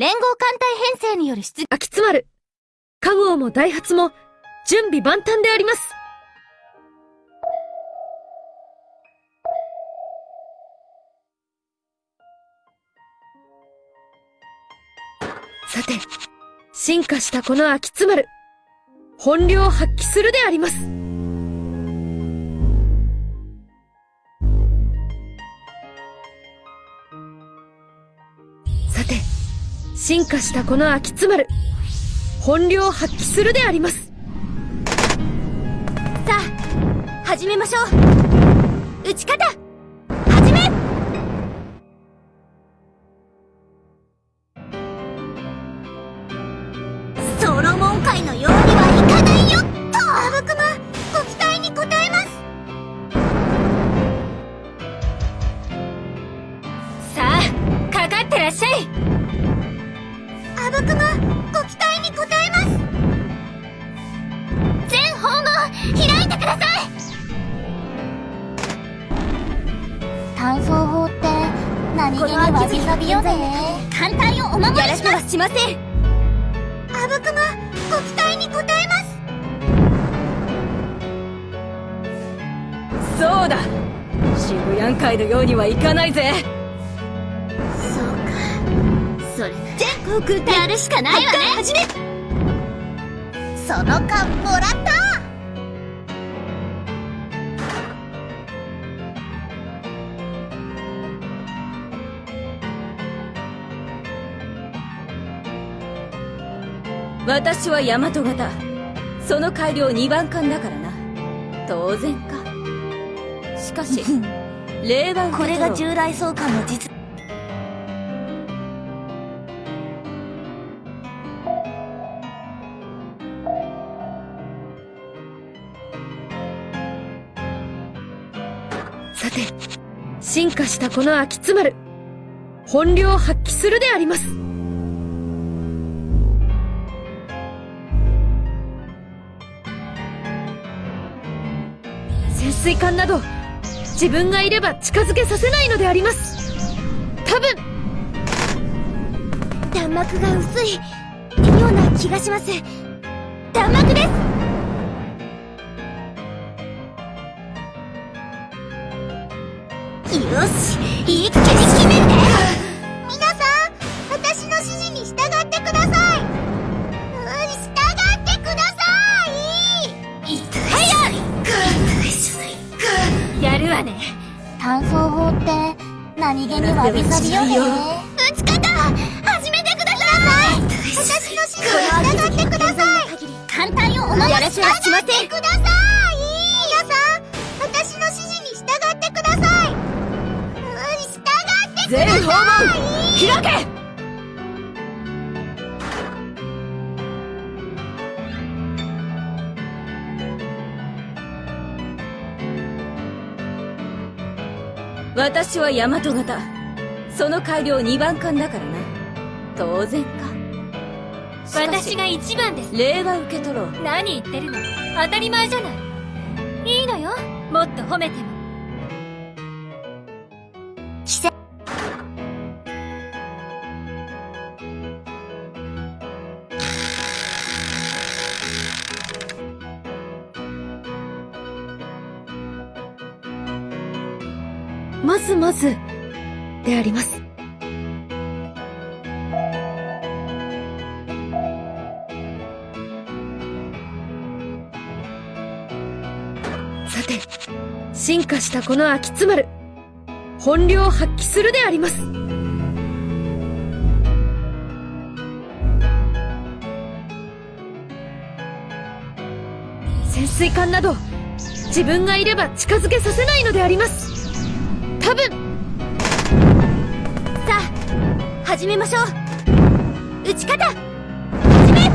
連合艦隊編成による出、秋津丸、加号もダイハツも、準備万端であります。さて、進化したこの秋津丸、本領発揮するであります。進化したこの秋津丸、本領を発揮するであります。さあ、始めましょう。打ち方始め。ソロモン界のよう単装法って何気にわびさびよね。艦隊をお守りします。はしませんあぶくまご期待に応えます。そうだ。渋谷会のようにはいかないぜ。そうか。それ全航空隊やるしかないわね。始め。その勘もらった私は大和型。その改良2番艦だからな。当然か。しかし令和これが従来総監の実。さて進化したこの秋津丸本領を発揮するであります水管など自分がいれば近づけさせないのであります。多分。弾幕が薄いような気がします。弾幕です。よし一気に決めて。皆さん私の指示に従ってください。単装法って何気にわびさびよね。撃ち方始めてください。私の指示に従ってください。艦隊をお守りします従ってください。皆さん私の指示に従ってください。従ってください。全訪問開け私は大和型。その改良2番艦だからな。当然か。私が1番です。礼は受け取ろう。何言ってるの。当たり前じゃない。いいのよ。もっと褒めてもずまずであります。さて進化したこの秋津丸本領を発揮するであります。潜水艦など自分がいれば近づけさせないのであります。多分。さあ始めましょう。撃ち方。始め。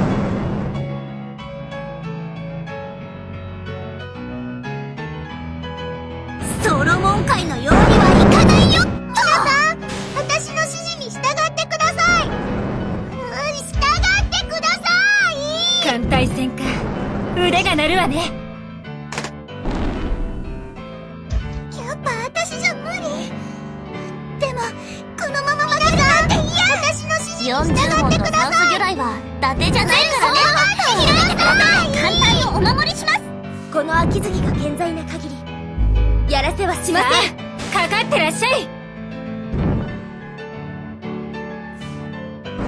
ソロモン界のようにはいかないよ。皆さん私の指示に従ってください。従ってください。艦隊戦か。腕が鳴るわね。達じゃないからね。開いてください艦隊をお守りします。この秋月が健在な限りやらせはしません。かかってらっしゃい。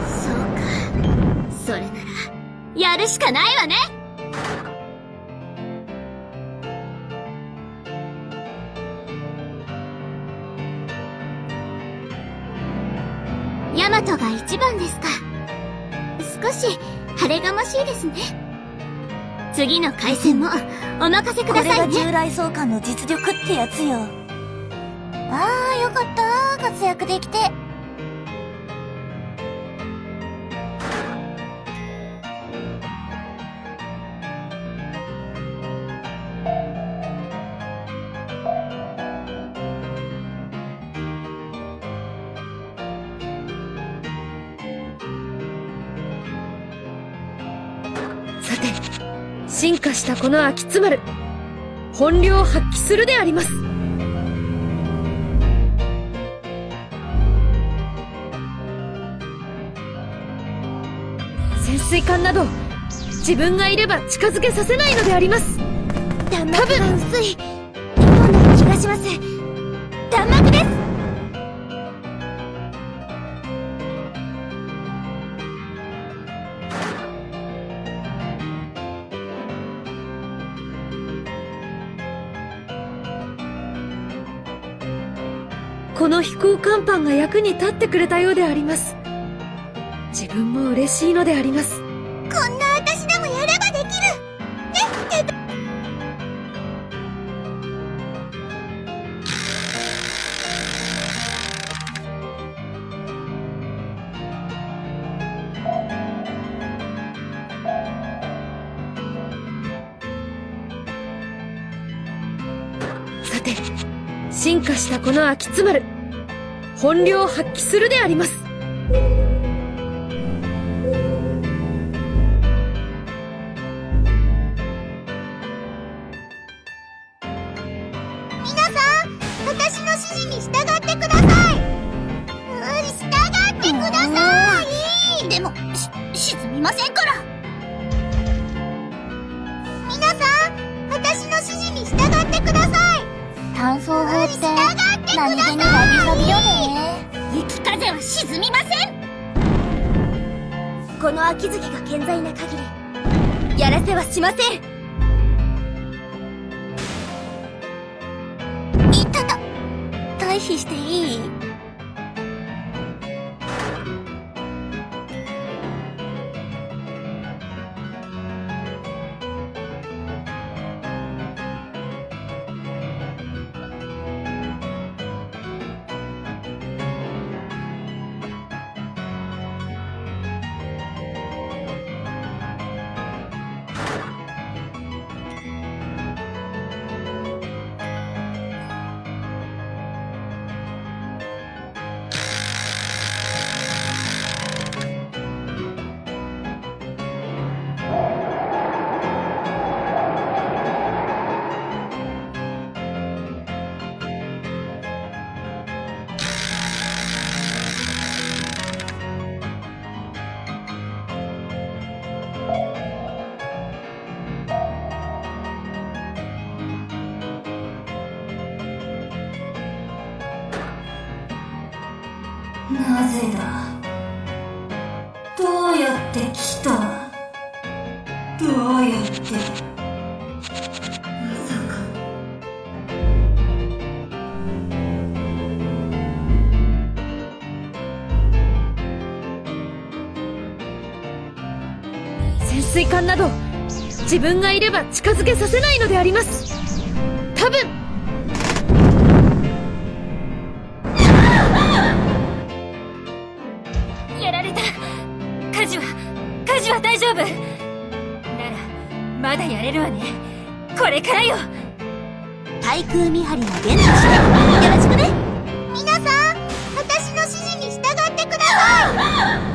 そうか。それならやるしかないわね。ヤマトが一番ですか少し晴れがましいですね。次の回戦もお任せくださいね。従来総監の実力ってやつよ。ああよかった。活躍できて進化したこの秋津丸本領発揮するであります。潜水艦など自分がいれば近づけさせないのであります。弾幕が薄い。今の気がします。弾幕です。飛行甲板が役に立ってくれたようであります。自分も嬉しいのであります。こんな私でもやればできる。ねえって。進化したこの秋津丸本領発揮するであります。皆さん私の指示に従ってください。うん従ってください。でもし沈みませんから。皆さん私の指示に従ってください。炭素法って何気にさい渚びよね雪風は沈みません。この秋月が健在な限りやらせはしません。いたた退避していい？なぜだどうやって来た？どうやって？まさか。潜水艦など自分がいれば近づけさせないのであります。やられた。火事は火事は大丈夫。ならまだやれるわね。これからよ。対空見張りの伝としてよろしくね。皆さん私の指示に従ってください。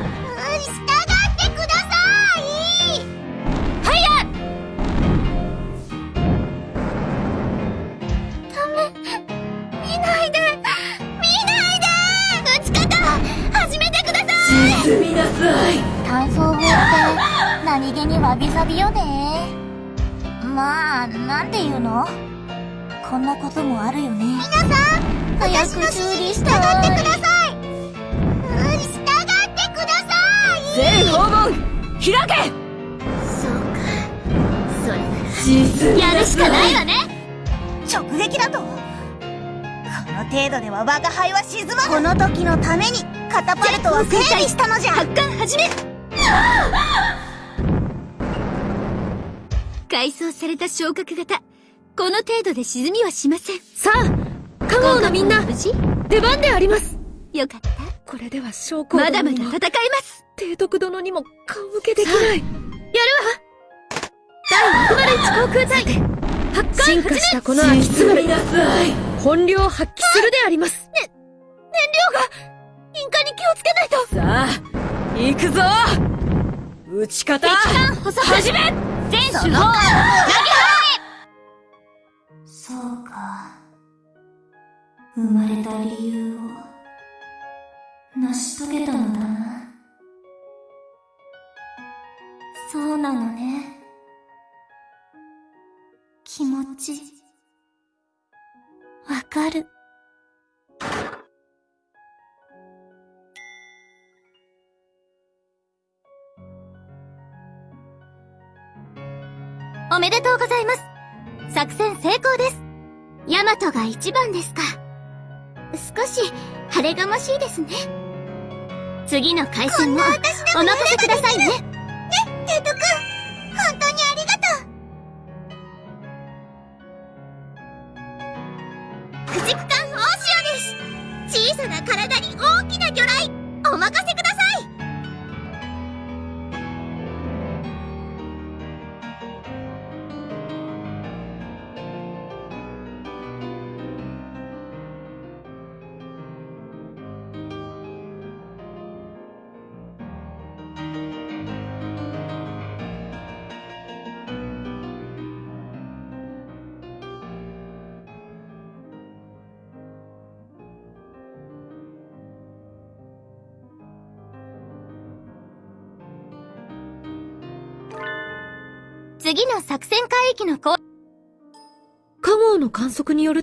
見ないで見ないで撃ち方始めてください。みなさい単装法って何気にわびさびよね。まあなんていうの？こんなこともあるよね。皆さん早く修理して従ってください。うん従ってください。全訪問開け！そうかそれならやるしかないわね。直撃だと。この程度では我が輩は沈まこの時のためにカタパルトは整備したのじゃ。発艦始め改装された昇格型。この程度で沈みはしません。さあカゴのみんな。無事？出番であります。よかった。これでは将校まだまだ戦います。提督殿にも顔向けできない。やるわ。第601航空隊。発艦進化したこの秋津丸なさい本領発揮するであります。インカに気をつけないと。さあ行くぞ。撃ち方。補足始め全手法。そうか。生まれた理由を成し遂げたのだな。そうなのね。気持ち。わかるおめでとうございます。作戦成功です。ヤマトが一番ですか。少し晴れがましいですね。次の回戦もお任せくださいね。ねテイト君本当にありがとう。駆逐艦大潮です。小さな体に大きな魚雷お任せください次の作戦海域のこカゴの観測による